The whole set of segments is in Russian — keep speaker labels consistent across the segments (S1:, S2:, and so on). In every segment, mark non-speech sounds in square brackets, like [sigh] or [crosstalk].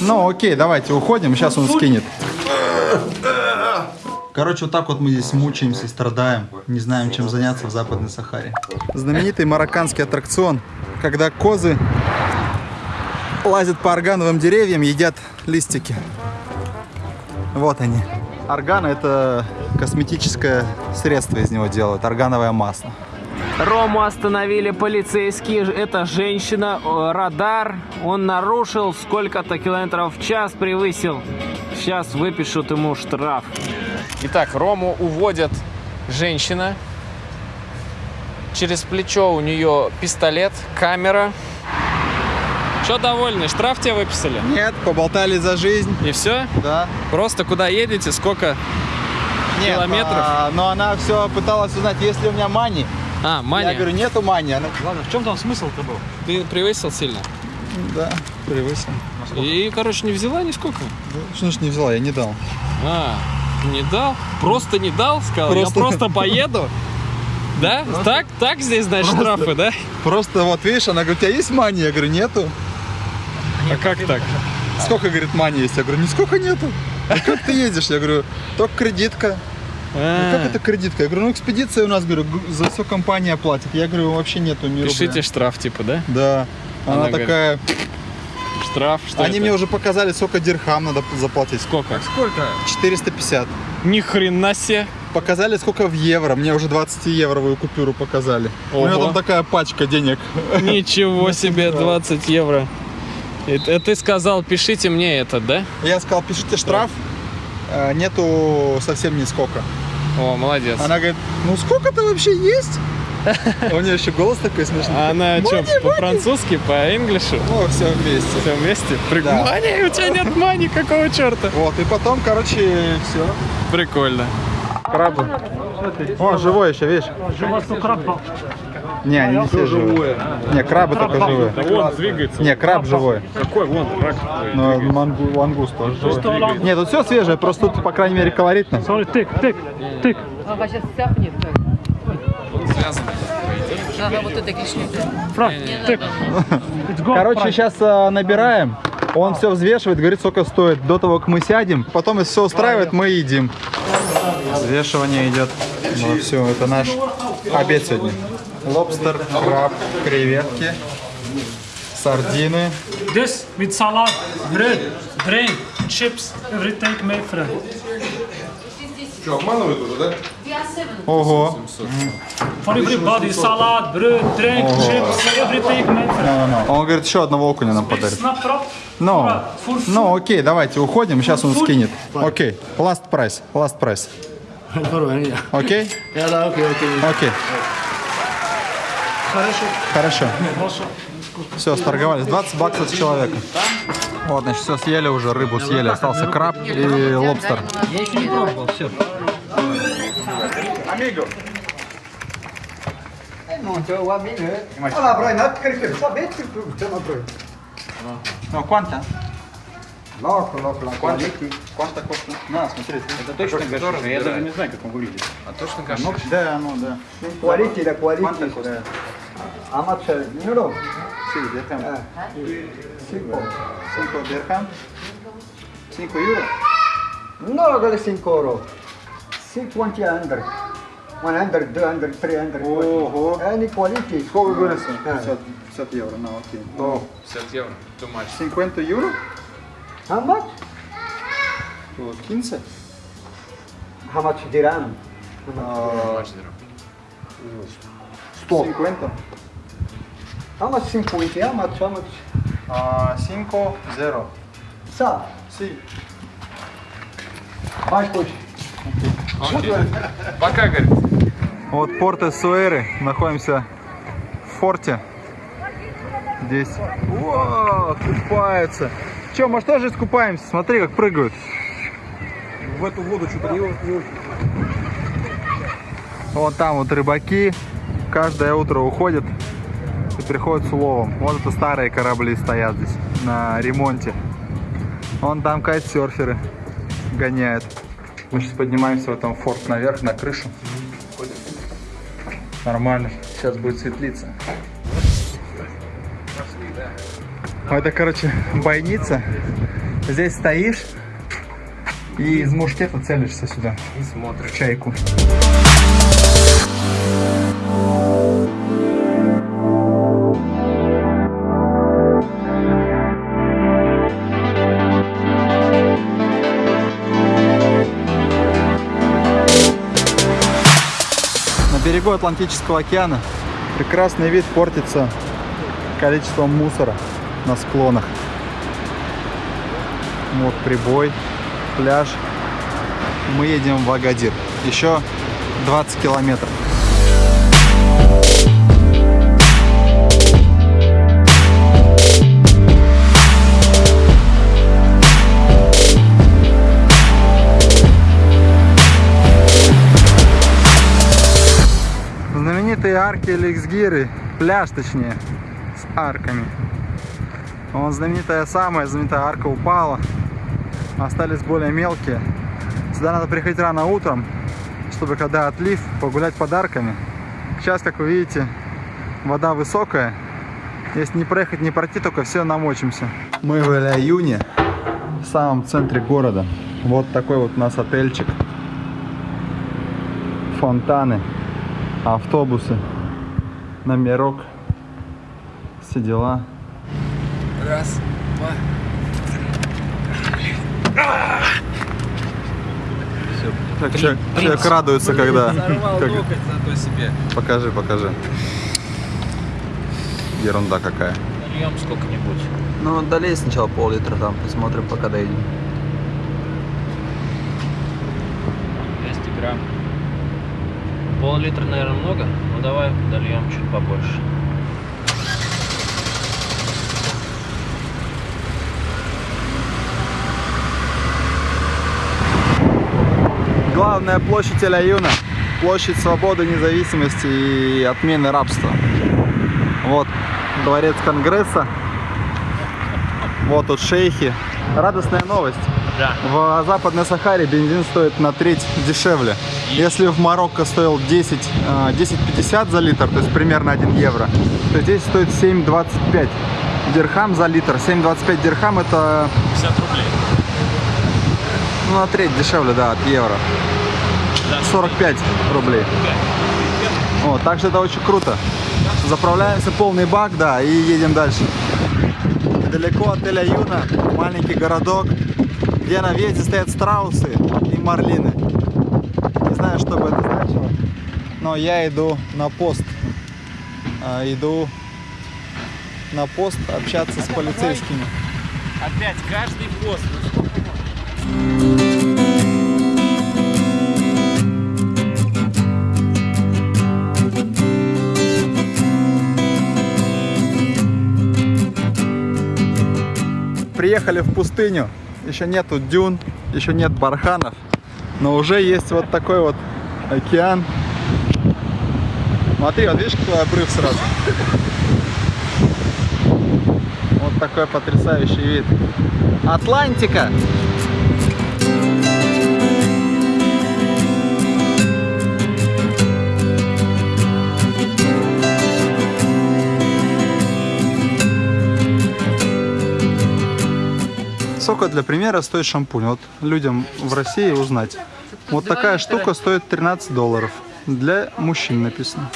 S1: Ну окей, давайте уходим, сейчас он скинет. Короче, вот так вот мы здесь мучаемся, страдаем, не знаем, чем заняться в Западной Сахаре. Знаменитый марокканский аттракцион, когда козы лазят по органовым деревьям, едят листики. Вот они. Органа это косметическое средство из него делают, органовое масло.
S2: Рому остановили полицейские. Это женщина, э, радар. Он нарушил сколько-то километров в час превысил. Сейчас выпишут ему штраф. Итак, Рому уводят женщина. Через плечо у нее пистолет, камера. Что довольны? Штраф тебе выписали?
S1: Нет, поболтали за жизнь.
S2: И все?
S1: Да.
S2: Просто куда едете? Сколько?
S1: Нет,
S2: Километров?
S1: а, но она все пыталась узнать, есть ли у меня мани.
S2: А, мания.
S1: Я говорю, нету мани. Она,
S3: Ладно, в чем там смысл-то был?
S2: Ты превысил сильно?
S1: да, превысил.
S2: И, короче, не взяла нисколько?
S1: Да, Что ж не взяла, я не дал.
S2: А, не дал? Просто не дал? Сказал,
S1: Просто-
S2: я просто поеду? Да? Так, так здесь, значит, штрафы, да?
S1: Просто вот видишь, она говорит, у тебя есть мани? Я говорю, нету.
S2: А как так?
S1: Сколько, говорит, мани есть? Я говорю, нисколько нету. А как ты едешь? Я говорю, только кредитка. «Ну, Как
S2: А,
S1: это кредитка? Я говорю, ну экспедиция у нас, говорю, за все компания платит. Я говорю, вообще нету ни
S2: Пишите
S1: рубля.
S2: штраф, типа, да?
S1: Да. Она,
S2: Она говорит,
S1: такая,
S2: Штраф, что
S1: они
S2: это?
S1: мне уже показали, сколько дирхам надо заплатить.
S2: Сколько?
S3: Сколько?
S1: 450.
S2: Ни хрена себе.
S1: Показали, сколько в евро. Мне уже 20-евровую купюру показали. У меня
S2: Ого.
S1: там такая пачка денег.
S2: Ничего [laughs] себе, 20 евро. И т- ты сказал, пишите мне этот, да?
S1: Я сказал, пишите штраф. Э, Нету совсем нисколько.
S2: О, молодец.
S1: Она говорит, ну сколько-то вообще есть? А У нее еще голос такой смешной.
S2: А она что, по-французски, по-инглишу?
S1: Ну, все вместе.
S2: Все вместе? Прик-
S1: Да.
S2: Мани, у тебя нет мани, какого черта?
S1: Вот, и потом, короче, все.
S2: Прикольно.
S1: Крабы. О, живой еще, видишь? Не, они не все живые. Не, крабы только живые.
S2: он двигается.
S1: Не, краб живой.
S2: Какой вон, рак.
S1: Но мангу, лангуст тоже живой. Нет, тут все свежее, просто тут, по крайней мере, колоритно.
S4: Ага, сейчас цапнет так.
S2: Связан.
S4: Ага, вот это кишнет.
S1: Короче, сейчас набираем. Он все взвешивает, говорит, сколько стоит до того, как мы сядем. Потом, если все устраивает, мы едим. Взвешивание идет. Ну все, это наш обед сегодня. Лобстер, краб, креветки, сардины.
S5: This with salad, bread, drink, chips, everything made friend.
S1: Ого.
S5: For everybody, salad, bread, drink, chips, everything made friend.
S1: Он говорит, еще одного окуня нам подарит. Ну,
S5: food.
S1: ну, окей, давайте уходим, сейчас он скинет. Окей, last price, last price. Окей? Окей.
S5: Хорошо.
S1: Хорошо.
S5: Хорошо.
S1: Все, сторговались. 20 баксов с человека. Вот, значит, все съели уже, рыбу съели. Остался краб и лобстер.
S3: Я еще не пробовал, все.
S1: Ну, кванта. Кванта. Кванта коста. На, смотри.
S3: Это точно гашиш, я даже не знаю, как он выглядит.
S2: А точно каши?
S1: Да, ну да.
S6: Quality, the quality.
S1: Quanta costa?
S6: How much? Uh, you know?
S1: Sì, dirham.
S6: Simple.
S1: 5 dirham. 5 euro.
S6: No, got 5 euro. 50, 100. 100, 200, 300.
S1: Ого.
S6: Any quality.
S1: Сколько говорится?
S6: А.
S1: 50, 50 евро, на, окей.
S6: Oh.
S2: 50 евро. Too much.
S1: 50 евро?
S6: How much?
S1: То 15.
S6: How much dirham?
S1: А,
S6: Stop.
S1: 50.
S6: How much 50? How much? How much?
S1: А, 5 0.
S6: Sa.
S1: Си.
S6: Mais push.
S2: Пока, говорит.
S1: Вот порт Эссуэры. Находимся в форте. Здесь. О, купаются. Че, мы что же искупаемся? Смотри, как прыгают.
S3: В эту воду что-то не, не очень.
S1: Вот там вот рыбаки каждое утро уходят приходят с уловом. Вот это старые корабли стоят здесь на ремонте. Вон там кайтсерферы гоняют. Мы сейчас поднимаемся в этом форт наверх, на крышу. Нормально. Сейчас будет светлиться. Это, короче, бойница. Здесь стоишь и из мушкета целишься сюда. И смотришь. В чайку. Берегу Атлантического океана прекрасный вид портится количеством мусора на склонах. Вот прибой, пляж. Мы едем в Агадир. Еще 20 километров. Арки Эликсгиры, пляж точнее, с арками. Вон знаменитая самая знаменитая арка упала. Остались более мелкие. Сюда надо приходить рано утром, чтобы когда отлив, погулять под арками. Сейчас, как вы видите, вода высокая. Если не проехать, не пройти, только все намочимся. Мы в июне в самом центре города. Вот такой вот у нас отельчик. Фонтаны, автобусы, номерок, все дела.
S2: Раз, два.
S1: Так человек, человек радуется, когда...
S2: Сорвал
S1: как-
S2: локоть себе.
S1: Покажи, покажи. Ерунда какая.
S2: Нальем сколько-нибудь.
S1: Ну, долей сначала пол-литра там, посмотрим, пока доедем.
S2: 200 грамм. Пол-литра, наверное, много. Давай дольем чуть побольше.
S1: Главная площадь Эль-Аюна. Площадь свободы, независимости и отмены рабства. Вот дворец Конгресса. Вот тут шейхи. Радостная новость.
S2: Да.
S1: В Западной Сахаре бензин стоит на треть дешевле. Если в Марокко стоил 10, э, 10,50 за литр, то есть примерно 1 евро, то здесь стоит 7,25 дирхам за литр. 7,25 дирхам это
S2: 50 рублей.
S1: ну, на треть дешевле, да, от евро. 45 рублей. Вот, так что это очень круто. Заправляемся полный бак, да, и едем дальше. Далеко от Эль-Аюна, маленький городок, где на въезде стоят страусы и марлины. Знаю, что бы это значило, но я иду на пост. А, иду на пост общаться с полицейскими.
S2: Опять каждый пост.
S1: Приехали в пустыню. Еще нету дюн, еще нет барханов. Но уже есть вот такой вот океан. Смотри, вот видишь, какой обрыв сразу. Вот такой потрясающий вид. Атлантика! Сколько для примера стоит шампунь? Вот людям в России узнать. Вот такая штука стоит 13 долларов. Для мужчин написано.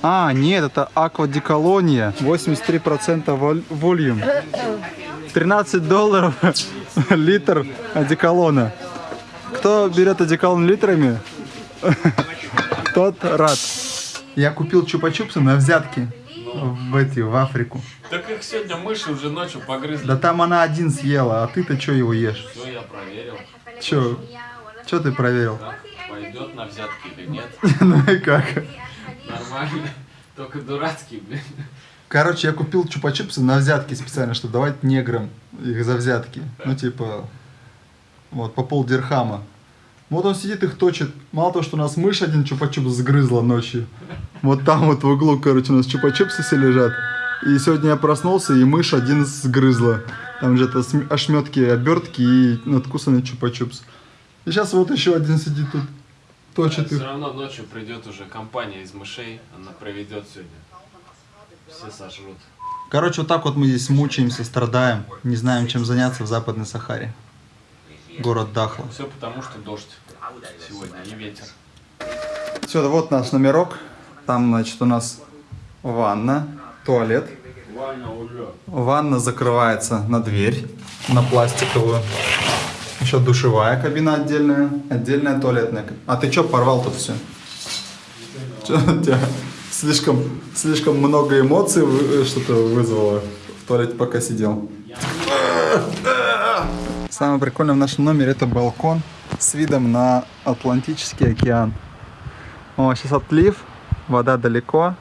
S1: А, нет, это аквадеколония. 83% воль- вольюм. 13 долларов [laughs] литр одеколона. Кто берет одеколон литрами, [laughs] тот рад. Я купил чупа-чупсы на взятки в эти, в Африку.
S7: Так их сегодня мыши уже ночью погрызли.
S1: Да там она один съела, а ты-то что его ешь?
S7: Все, я проверил.
S1: Чё? Чё ты проверил?
S7: Да, пойдет на взятки или нет. [laughs]
S1: Ну и как?
S7: Нормально. Только дурацкий, блин.
S1: Короче, я купил чупа-чупсы на взятки специально, чтобы давать неграм их за взятки. Ну, типа, вот, по пол дирхама. Вот он сидит их точит. Мало того, что у нас мышь один чупа-чупс сгрызла ночью. Вот там вот в углу, короче, у нас чупа-чупсы все лежат. И сегодня я проснулся, и мышь один сгрызла. Там же это ошметки, обертки и надкусанный чупа-чупс. И сейчас вот еще один сидит тут, точит
S7: Все
S1: их.
S7: равно ночью придет уже компания из мышей. Она проведет сегодня. Все сожрут.
S1: Короче, вот так вот мы здесь мучаемся, страдаем, не знаем, чем заняться в Западной Сахаре. Город Дахла.
S7: Все потому, что дождь сегодня и ветер.
S1: Все, вот наш номерок. Там, значит, у нас ванна, туалет. Ванна закрывается на дверь, на пластиковую. Еще душевая кабина отдельная, отдельная туалетная. А ты что порвал тут все? Что у тебя слишком, слишком много эмоций вы- что-то вызвало в туалете, пока сидел? Самое прикольное в нашем номере это балкон с видом на Атлантический океан. О, сейчас отлив, вода далеко.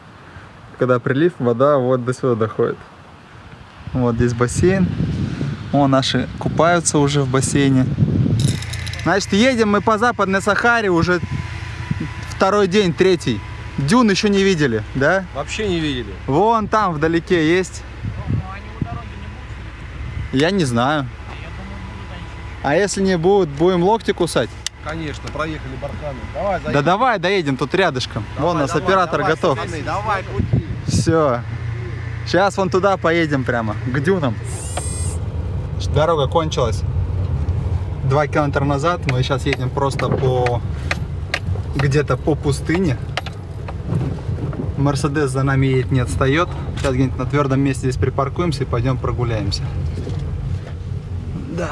S1: Когда прилив, вода вот до сюда доходит. Вот здесь бассейн. О, наши купаются уже в бассейне. Значит, едем мы по Западной Сахаре уже второй день, третий. Дюн еще не видели, да?
S3: Вообще не видели.
S1: Вон там вдалеке есть. Я не знаю. А если не будут, будем локти кусать?
S3: Конечно, проехали барханы. Давай, заедем.
S1: Да давай доедем тут рядышком. Вон у нас
S3: Давай,
S1: оператор
S3: давай,
S1: готов.
S3: пацаны, Давай, крути.
S1: Все. Сейчас вон туда поедем прямо, к дюнам. Дорога кончилась. Два километра назад. Мы сейчас едем просто по... Где-то по пустыне. Мерседес за нами едет, не отстает. Сейчас где-нибудь на твердом месте здесь припаркуемся и пойдем прогуляемся. Да,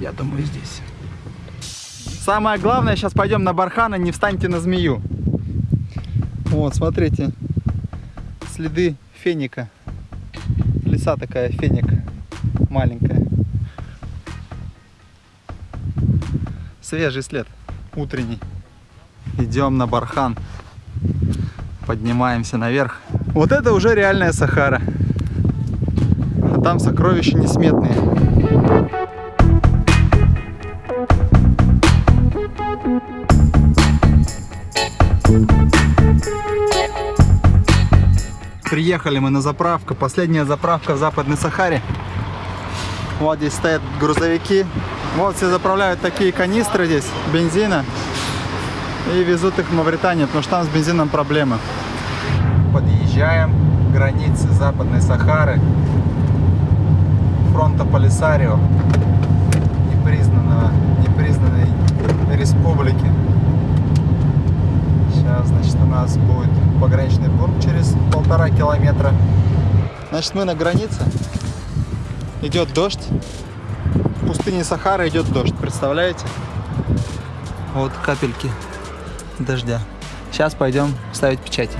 S1: я думаю здесь. Самое главное, сейчас пойдем на бархана, не встаньте на змею. Вот, смотрите, следы феника. Лиса такая, феник, маленькая. Свежий след, утренний. Идем на бархан. Поднимаемся наверх. Вот это уже реальная Сахара. А там сокровища несметные. Приехали мы на заправку. Последняя заправка в Западной Сахаре. Вот здесь стоят грузовики. Вот все заправляют такие канистры здесь бензина и везут их в Мавританию, потому что там с бензином проблемы. Подъезжаем к границе Западной Сахары, фронта Полисарио, непризнанного, непризнанной республики. Сейчас, значит, у нас будет пограничный пункт через полтора километра. Значит, мы на границе. Идет дождь. В пустыне Сахара идет дождь, представляете? Вот капельки дождя. Сейчас пойдем ставить печати.